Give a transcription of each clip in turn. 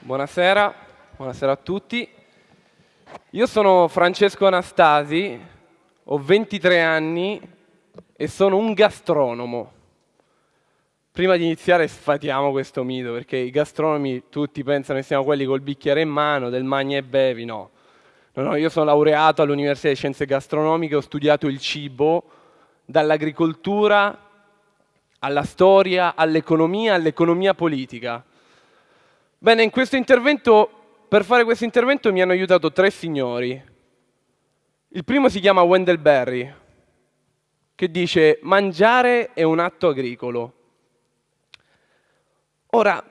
Buonasera, buonasera a tutti. Io sono Francesco Anastasi, ho 23 anni e sono un gastronomo. Prima di iniziare sfatiamo questo mito, perché i gastronomi tutti pensano che siano quelli col bicchiere in mano, del magna e bevi, no. No, no, io sono laureato all'Università di Scienze Gastronomiche, ho studiato il cibo, dall'agricoltura alla storia, all'economia, all'economia politica. Bene, in questo intervento, per fare questo intervento mi hanno aiutato tre signori. Il primo si chiama Wendell Berry, che dice mangiare è un atto agricolo. Ora,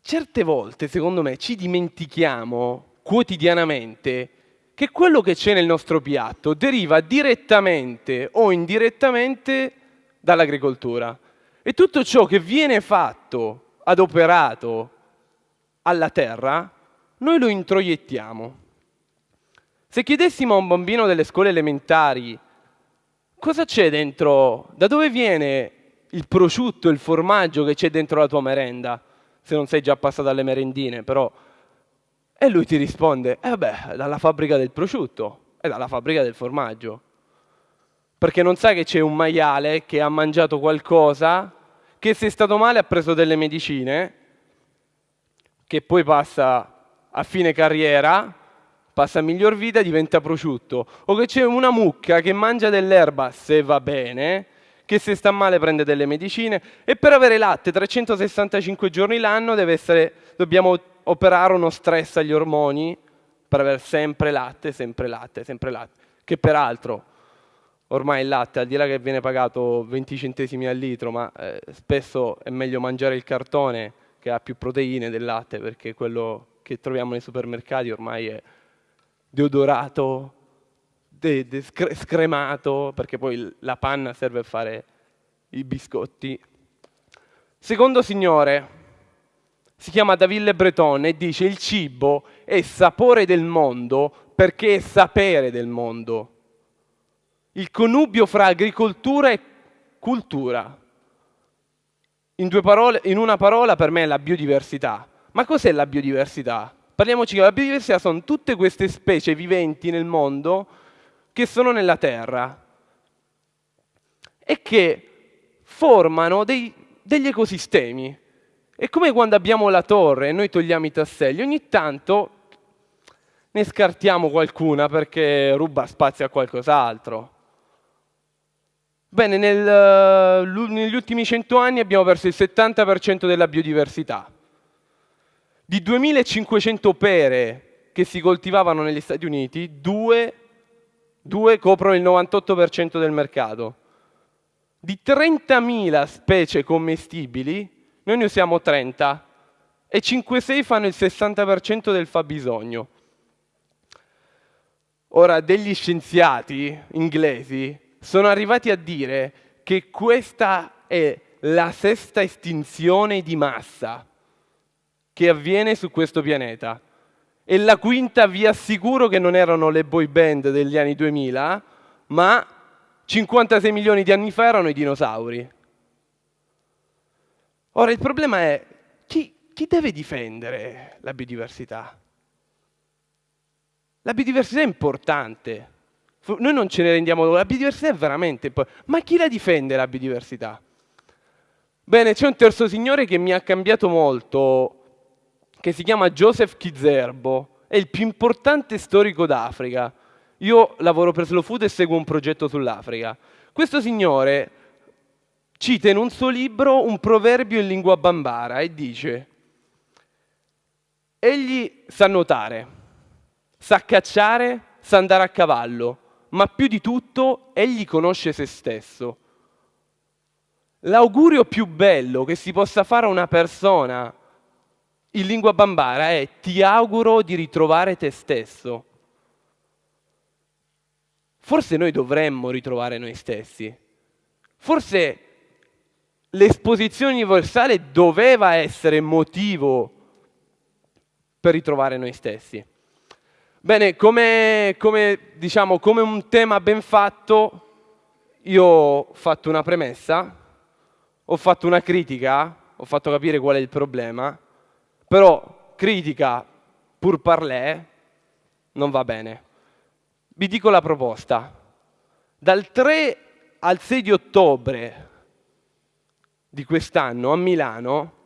certe volte, secondo me, ci dimentichiamo quotidianamente che quello che c'è nel nostro piatto deriva direttamente o indirettamente dall'agricoltura. E tutto ciò che viene fatto, adoperato alla terra, noi lo introiettiamo. Se chiedessimo a un bambino delle scuole elementari cosa c'è dentro, da dove viene il prosciutto, il formaggio che c'è dentro la tua merenda, se non sei già passato alle merendine, però e lui ti risponde, eh beh, dalla fabbrica del prosciutto e dalla fabbrica del formaggio. Perché non sai che c'è un maiale che ha mangiato qualcosa, che se è stato male ha preso delle medicine, che poi passa a fine carriera, passa a miglior vita e diventa prosciutto. O che c'è una mucca che mangia dell'erba, se va bene, che se sta male prende delle medicine e per avere latte 365 giorni l'anno dobbiamo operare uno stress agli ormoni per avere sempre latte, sempre latte, sempre latte. Che peraltro ormai il latte, al di là che viene pagato 20 centesimi al litro, ma eh, spesso è meglio mangiare il cartone che ha più proteine del latte, perché quello che troviamo nei supermercati ormai è deodorato, de, de scremato, perché poi la panna serve a fare i biscotti. Secondo signore, si chiama Daville Breton e dice il cibo è sapore del mondo perché è sapere del mondo. Il connubio fra agricoltura e cultura. In, parole, in una parola per me è la biodiversità. Ma cos'è la biodiversità? Parliamoci che la biodiversità sono tutte queste specie viventi nel mondo che sono nella Terra e che formano dei, degli ecosistemi. È come quando abbiamo la torre e noi togliamo i tasselli, ogni tanto ne scartiamo qualcuna perché ruba spazio a qualcos'altro. Bene, nel, negli ultimi cento anni abbiamo perso il 70% della biodiversità. Di 2500 pere che si coltivavano negli Stati Uniti, due, due coprono il 98% del mercato. Di 30.000 specie commestibili, noi ne usiamo 30 e 5-6 fanno il 60% del fabbisogno. Ora, degli scienziati inglesi sono arrivati a dire che questa è la sesta estinzione di massa che avviene su questo pianeta. E la quinta vi assicuro che non erano le boy band degli anni 2000, ma 56 milioni di anni fa erano i dinosauri. Ora il problema è chi, chi deve difendere la biodiversità? La biodiversità è importante, noi non ce ne rendiamo conto, la biodiversità è veramente ma chi la difende la biodiversità? Bene, c'è un terzo signore che mi ha cambiato molto, che si chiama Joseph Kizerbo, è il più importante storico d'Africa. Io lavoro per Slow Food e seguo un progetto sull'Africa. Questo signore cita in un suo libro un proverbio in lingua bambara e dice egli sa nuotare, sa cacciare, sa andare a cavallo, ma più di tutto egli conosce se stesso. L'augurio più bello che si possa fare a una persona in lingua bambara è ti auguro di ritrovare te stesso. Forse noi dovremmo ritrovare noi stessi. Forse l'esposizione universale doveva essere motivo per ritrovare noi stessi. Bene, come, come, diciamo, come un tema ben fatto, io ho fatto una premessa, ho fatto una critica, ho fatto capire qual è il problema, però critica pur parlè non va bene. Vi dico la proposta. Dal 3 al 6 di ottobre di quest'anno a Milano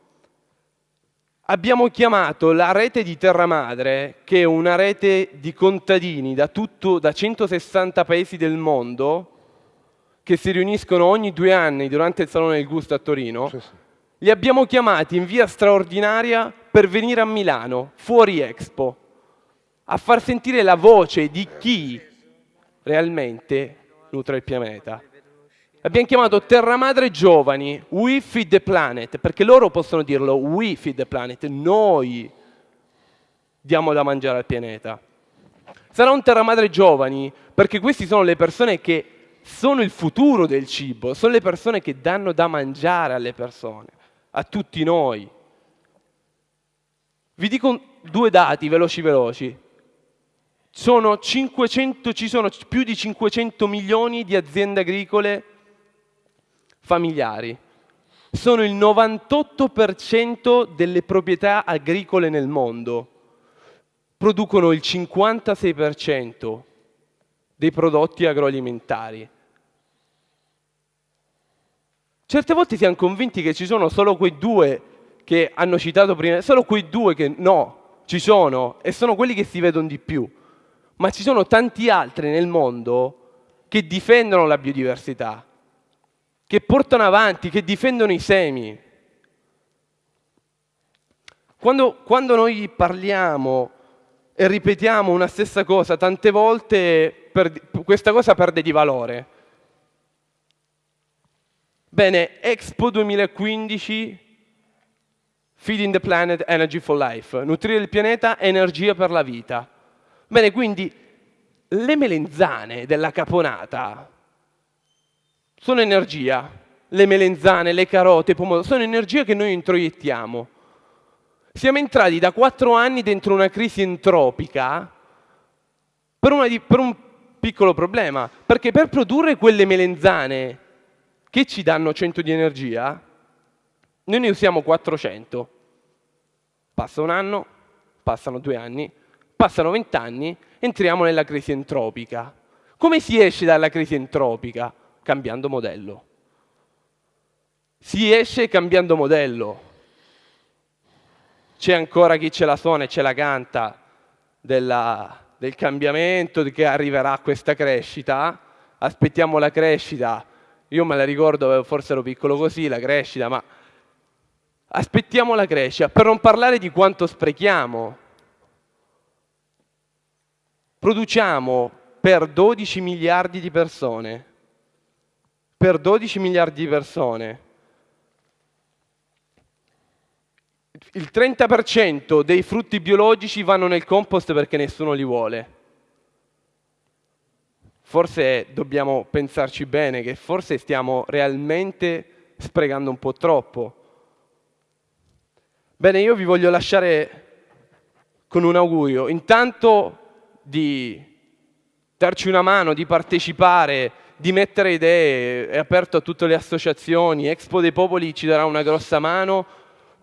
abbiamo chiamato la rete di Terra Madre, che è una rete di contadini da, tutto, da 160 paesi del mondo, che si riuniscono ogni due anni durante il Salone del Gusto a Torino, sì, sì. li abbiamo chiamati in via straordinaria per venire a Milano, fuori Expo, a far sentire la voce di chi realmente nutre il pianeta. Abbiamo chiamato Terra Madre Giovani, We Feed the Planet, perché loro possono dirlo, We Feed the Planet, noi diamo da mangiare al pianeta. Sarà un Terra Madre Giovani, perché queste sono le persone che sono il futuro del cibo, sono le persone che danno da mangiare alle persone, a tutti noi. Vi dico due dati veloci veloci. Sono 500, ci sono più di 500 milioni di aziende agricole familiari. Sono il 98% delle proprietà agricole nel mondo. Producono il 56% dei prodotti agroalimentari. Certe volte siamo convinti che ci sono solo quei due che hanno citato prima, solo quei due che no, ci sono e sono quelli che si vedono di più. Ma ci sono tanti altri nel mondo che difendono la biodiversità, che portano avanti, che difendono i semi. Quando, quando noi parliamo e ripetiamo una stessa cosa tante volte, per, questa cosa perde di valore. Bene, Expo 2015, Feeding the Planet, Energy for Life, nutrire il pianeta, energia per la vita. Bene, quindi le melenzane della caponata sono energia, le melenzane, le carote, i pomodori, sono energia che noi introiettiamo. Siamo entrati da quattro anni dentro una crisi entropica per, di, per un piccolo problema, perché per produrre quelle melenzane che ci danno 100 di energia, noi ne usiamo 400. Passa un anno, passano due anni, passano vent'anni, entriamo nella crisi entropica. Come si esce dalla crisi entropica? Cambiando modello. Si esce cambiando modello. C'è ancora chi ce la suona e ce la canta della, del cambiamento, che arriverà questa crescita. Aspettiamo la crescita. Io me la ricordo, forse ero piccolo così, la crescita, ma aspettiamo la crescita, per non parlare di quanto sprechiamo. Produciamo per 12 miliardi di persone per 12 miliardi di persone, il 30% dei frutti biologici vanno nel compost perché nessuno li vuole. Forse dobbiamo pensarci bene, che forse stiamo realmente sprecando un po' troppo. Bene, io vi voglio lasciare con un augurio, intanto di darci una mano, di partecipare, di mettere idee, è aperto a tutte le associazioni, Expo dei Popoli ci darà una grossa mano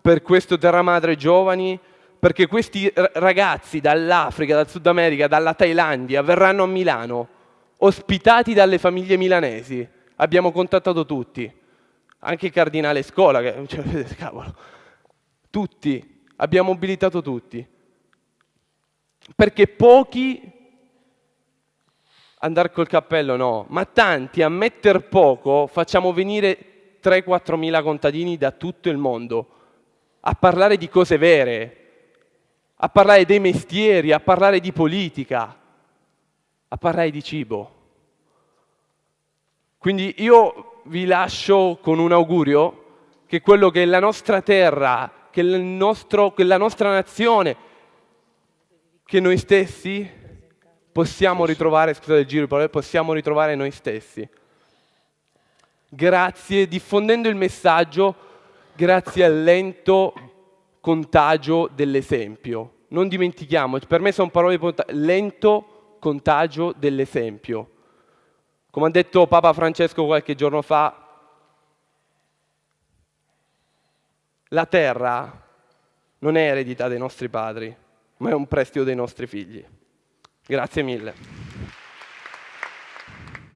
per questo Terra Madre Giovani, perché questi ragazzi dall'Africa, dal Sud America, dalla Thailandia verranno a Milano, ospitati dalle famiglie milanesi. Abbiamo contattato tutti, anche il cardinale Scola, che, cioè, cavolo, tutti, abbiamo mobilitato tutti, perché pochi andare col cappello no, ma tanti a metter poco facciamo venire 3-4 mila contadini da tutto il mondo a parlare di cose vere, a parlare dei mestieri, a parlare di politica, a parlare di cibo. Quindi io vi lascio con un augurio che quello che la nostra terra, che, nostro, che la nostra nazione, che noi stessi possiamo ritrovare, scusate il giro di parole, possiamo ritrovare noi stessi. Grazie, diffondendo il messaggio, grazie al lento contagio dell'esempio. Non dimentichiamo, per me sono parole lento contagio dell'esempio. Come ha detto Papa Francesco qualche giorno fa, la terra non è eredità dei nostri padri, ma è un prestito dei nostri figli. Grazie mille.